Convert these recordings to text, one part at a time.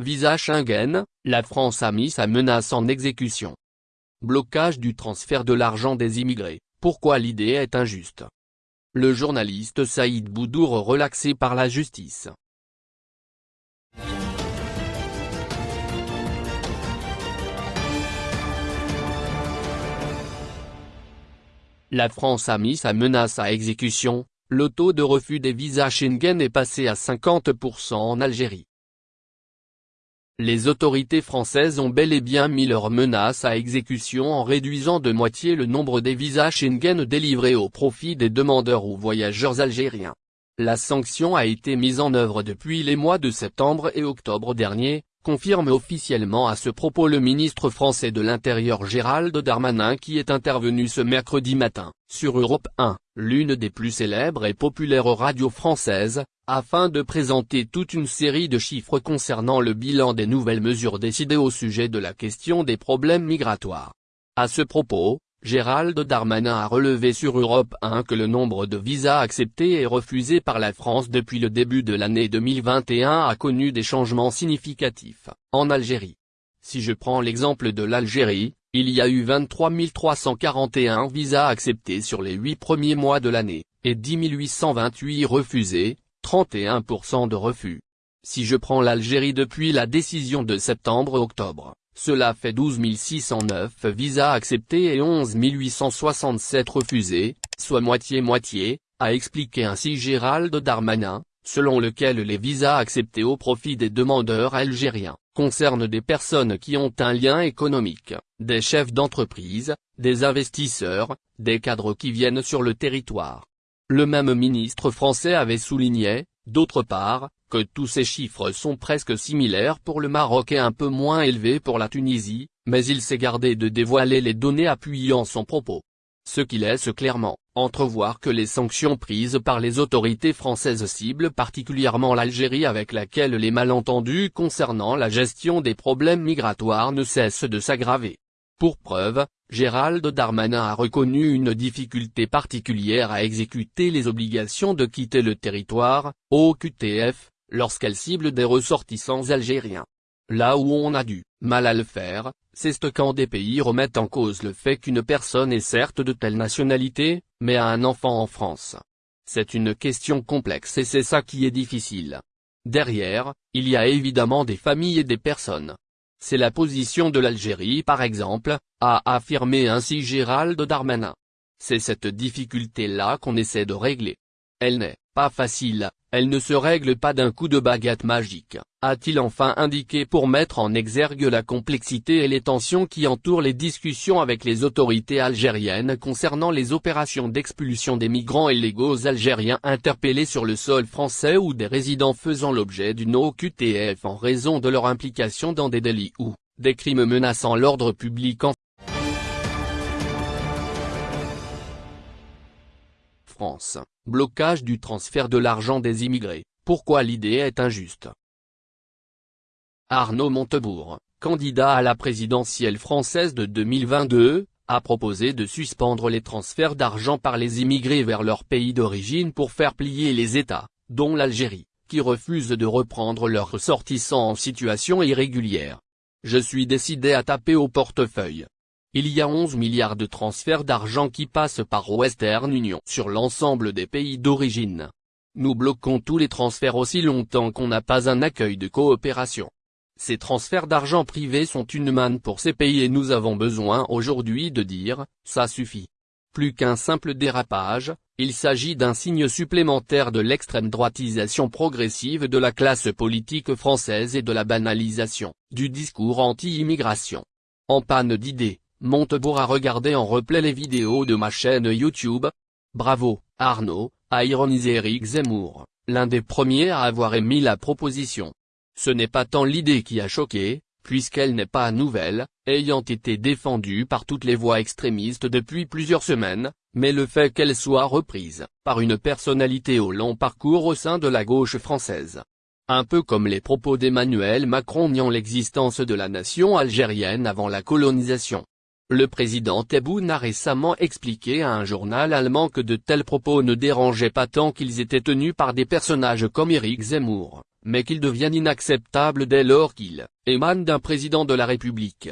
Visa Schengen, la France a mis sa menace en exécution. Blocage du transfert de l'argent des immigrés, pourquoi l'idée est injuste? Le journaliste Saïd Boudour relaxé par la justice. La France a mis sa menace à exécution, le taux de refus des visas Schengen est passé à 50% en Algérie. Les autorités françaises ont bel et bien mis leur menace à exécution en réduisant de moitié le nombre des visas Schengen délivrés au profit des demandeurs ou voyageurs algériens. La sanction a été mise en œuvre depuis les mois de septembre et octobre dernier, confirme officiellement à ce propos le ministre français de l'Intérieur Gérald Darmanin qui est intervenu ce mercredi matin, sur Europe 1, l'une des plus célèbres et populaires radios françaises, afin de présenter toute une série de chiffres concernant le bilan des nouvelles mesures décidées au sujet de la question des problèmes migratoires. À ce propos, Gérald Darmanin a relevé sur Europe 1 que le nombre de visas acceptés et refusés par la France depuis le début de l'année 2021 a connu des changements significatifs, en Algérie. Si je prends l'exemple de l'Algérie, il y a eu 23 341 visas acceptés sur les 8 premiers mois de l'année, et 10 828 refusés, 31% de refus. Si je prends l'Algérie depuis la décision de septembre-octobre, cela fait 12 609 visas acceptés et 11 867 refusés, soit moitié-moitié, a expliqué ainsi Gérald Darmanin, selon lequel les visas acceptés au profit des demandeurs algériens, concernent des personnes qui ont un lien économique, des chefs d'entreprise, des investisseurs, des cadres qui viennent sur le territoire. Le même ministre français avait souligné, d'autre part, que tous ces chiffres sont presque similaires pour le Maroc et un peu moins élevés pour la Tunisie, mais il s'est gardé de dévoiler les données appuyant son propos. Ce qui laisse clairement entrevoir que les sanctions prises par les autorités françaises ciblent particulièrement l'Algérie avec laquelle les malentendus concernant la gestion des problèmes migratoires ne cessent de s'aggraver. Pour preuve, Gérald Darmanin a reconnu une difficulté particulière à exécuter les obligations de quitter le territoire, au QTF, lorsqu'elle cible des ressortissants algériens. Là où on a du mal à le faire, c'est quand des pays remettent en cause le fait qu'une personne est certes de telle nationalité, mais a un enfant en France. C'est une question complexe et c'est ça qui est difficile. Derrière, il y a évidemment des familles et des personnes. C'est la position de l'Algérie par exemple, a affirmé ainsi Gérald Darmanin. C'est cette difficulté-là qu'on essaie de régler. Elle n'est pas facile, elle ne se règle pas d'un coup de baguette magique, a-t-il enfin indiqué pour mettre en exergue la complexité et les tensions qui entourent les discussions avec les autorités algériennes concernant les opérations d'expulsion des migrants illégaux algériens interpellés sur le sol français ou des résidents faisant l'objet d'une OQTF en raison de leur implication dans des délits ou des crimes menaçant l'ordre public en France, blocage du transfert de l'argent des immigrés, pourquoi l'idée est injuste? Arnaud Montebourg, candidat à la présidentielle française de 2022, a proposé de suspendre les transferts d'argent par les immigrés vers leur pays d'origine pour faire plier les États, dont l'Algérie, qui refusent de reprendre leurs ressortissants en situation irrégulière. Je suis décidé à taper au portefeuille, il y a 11 milliards de transferts d'argent qui passent par Western Union sur l'ensemble des pays d'origine. Nous bloquons tous les transferts aussi longtemps qu'on n'a pas un accueil de coopération. Ces transferts d'argent privés sont une manne pour ces pays et nous avons besoin aujourd'hui de dire, ça suffit. Plus qu'un simple dérapage, il s'agit d'un signe supplémentaire de l'extrême droitisation progressive de la classe politique française et de la banalisation, du discours anti-immigration. En panne d'idées, Montebourg a regardé en replay les vidéos de ma chaîne YouTube. Bravo, Arnaud, a ironisé Eric Zemmour, l'un des premiers à avoir émis la proposition. Ce n'est pas tant l'idée qui a choqué, puisqu'elle n'est pas nouvelle, ayant été défendue par toutes les voix extrémistes depuis plusieurs semaines, mais le fait qu'elle soit reprise, par une personnalité au long parcours au sein de la gauche française. Un peu comme les propos d'Emmanuel Macron niant l'existence de la nation algérienne avant la colonisation. Le président Tebboune a récemment expliqué à un journal allemand que de tels propos ne dérangeaient pas tant qu'ils étaient tenus par des personnages comme Éric Zemmour, mais qu'ils deviennent inacceptables dès lors qu'ils émanent d'un président de la République.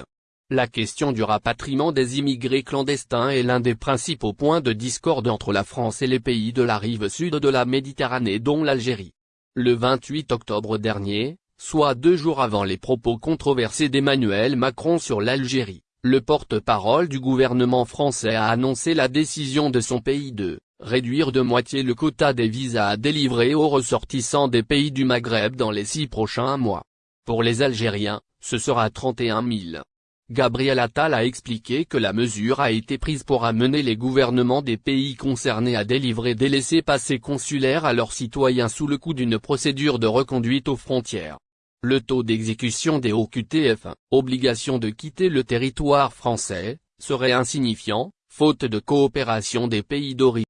La question du rapatriement des immigrés clandestins est l'un des principaux points de discorde entre la France et les pays de la rive sud de la Méditerranée dont l'Algérie. Le 28 octobre dernier, soit deux jours avant les propos controversés d'Emmanuel Macron sur l'Algérie, le porte-parole du gouvernement français a annoncé la décision de son pays de réduire de moitié le quota des visas à délivrer aux ressortissants des pays du Maghreb dans les six prochains mois. Pour les Algériens, ce sera 31 000. Gabriel Attal a expliqué que la mesure a été prise pour amener les gouvernements des pays concernés à délivrer des laissés-passer consulaires à leurs citoyens sous le coup d'une procédure de reconduite aux frontières. Le taux d'exécution des OQTF, obligation de quitter le territoire français, serait insignifiant, faute de coopération des pays d'origine.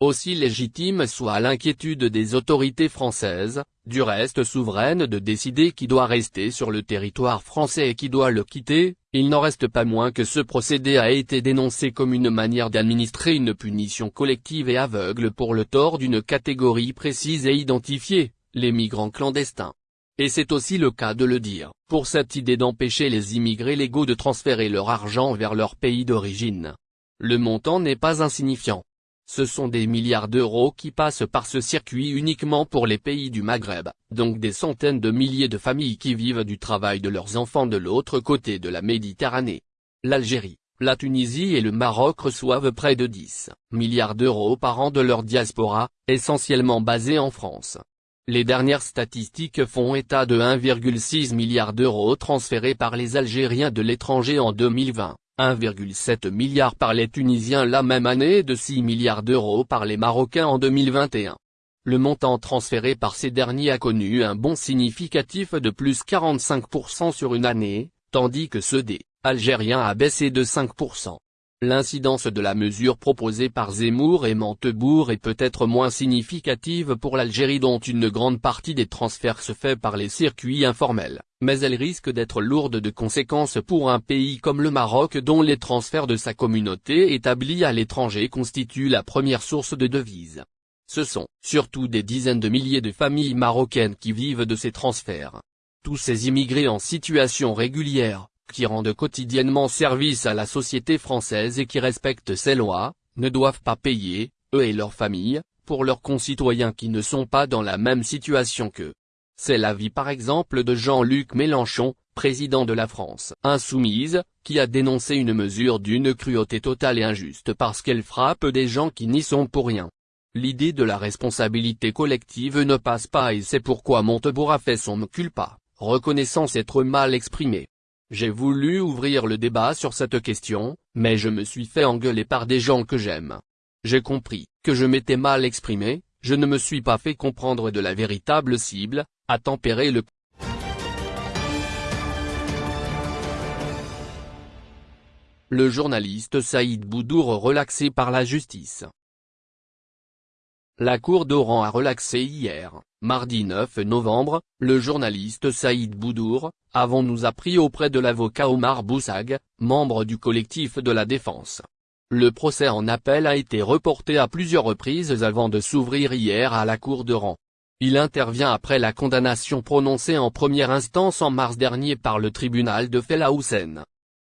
Aussi légitime soit l'inquiétude des autorités françaises, du reste souveraine de décider qui doit rester sur le territoire français et qui doit le quitter, il n'en reste pas moins que ce procédé a été dénoncé comme une manière d'administrer une punition collective et aveugle pour le tort d'une catégorie précise et identifiée, les migrants clandestins. Et c'est aussi le cas de le dire, pour cette idée d'empêcher les immigrés légaux de transférer leur argent vers leur pays d'origine. Le montant n'est pas insignifiant. Ce sont des milliards d'euros qui passent par ce circuit uniquement pour les pays du Maghreb, donc des centaines de milliers de familles qui vivent du travail de leurs enfants de l'autre côté de la Méditerranée. L'Algérie, la Tunisie et le Maroc reçoivent près de 10 milliards d'euros par an de leur diaspora, essentiellement basée en France. Les dernières statistiques font état de 1,6 milliard d'euros transférés par les Algériens de l'étranger en 2020. 1,7 milliard par les Tunisiens la même année et de 6 milliards d'euros par les Marocains en 2021. Le montant transféré par ces derniers a connu un bond significatif de plus 45% sur une année, tandis que ceux des Algériens a baissé de 5%. L'incidence de la mesure proposée par Zemmour et Montebourg est peut-être moins significative pour l'Algérie dont une grande partie des transferts se fait par les circuits informels, mais elle risque d'être lourde de conséquences pour un pays comme le Maroc dont les transferts de sa communauté établie à l'étranger constituent la première source de devises. Ce sont surtout des dizaines de milliers de familles marocaines qui vivent de ces transferts. Tous ces immigrés en situation régulière, qui rendent quotidiennement service à la société française et qui respectent ses lois, ne doivent pas payer, eux et leurs familles, pour leurs concitoyens qui ne sont pas dans la même situation qu'eux. C'est l'avis par exemple de Jean-Luc Mélenchon, président de la France Insoumise, qui a dénoncé une mesure d'une cruauté totale et injuste parce qu'elle frappe des gens qui n'y sont pour rien. L'idée de la responsabilité collective ne passe pas et c'est pourquoi Montebourg a fait son culpa, reconnaissant s'être mal exprimé. J'ai voulu ouvrir le débat sur cette question, mais je me suis fait engueuler par des gens que j'aime. J'ai compris que je m'étais mal exprimé, je ne me suis pas fait comprendre de la véritable cible, à tempérer le Le journaliste Saïd Boudour relaxé par la justice. La Cour d'Oran a relaxé hier, mardi 9 novembre, le journaliste Saïd Boudour, avons-nous appris auprès de l'avocat Omar Boussag, membre du collectif de la défense. Le procès en appel a été reporté à plusieurs reprises avant de s'ouvrir hier à la Cour d'Oran. Il intervient après la condamnation prononcée en première instance en mars dernier par le tribunal de Fela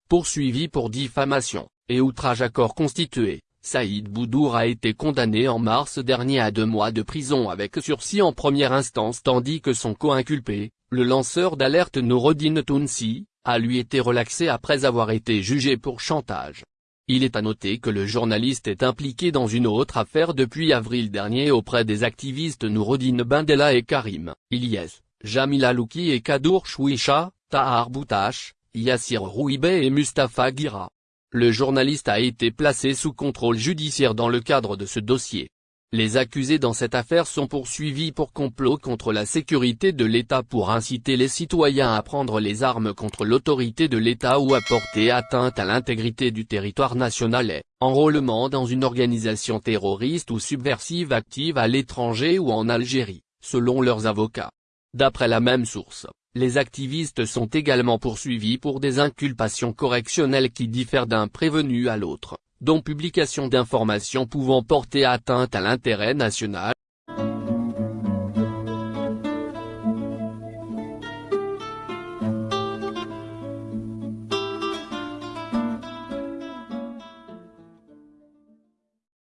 Poursuivi pour diffamation, et outrage à corps constitué, Saïd Boudour a été condamné en mars dernier à deux mois de prison avec sursis en première instance tandis que son co-inculpé, le lanceur d'alerte Noureddin Tounsi, a lui été relaxé après avoir été jugé pour chantage. Il est à noter que le journaliste est impliqué dans une autre affaire depuis avril dernier auprès des activistes Noureddin Bendela et Karim, Ilyes, Jamil Alouki et Kadour Chouicha, Tahar Boutache, Yassir Rouibé et Mustafa Gira. Le journaliste a été placé sous contrôle judiciaire dans le cadre de ce dossier. Les accusés dans cette affaire sont poursuivis pour complot contre la sécurité de l'État pour inciter les citoyens à prendre les armes contre l'autorité de l'État ou à porter atteinte à l'intégrité du territoire national et, enrôlement dans une organisation terroriste ou subversive active à l'étranger ou en Algérie, selon leurs avocats. D'après la même source, les activistes sont également poursuivis pour des inculpations correctionnelles qui diffèrent d'un prévenu à l'autre, dont publication d'informations pouvant porter atteinte à l'intérêt national,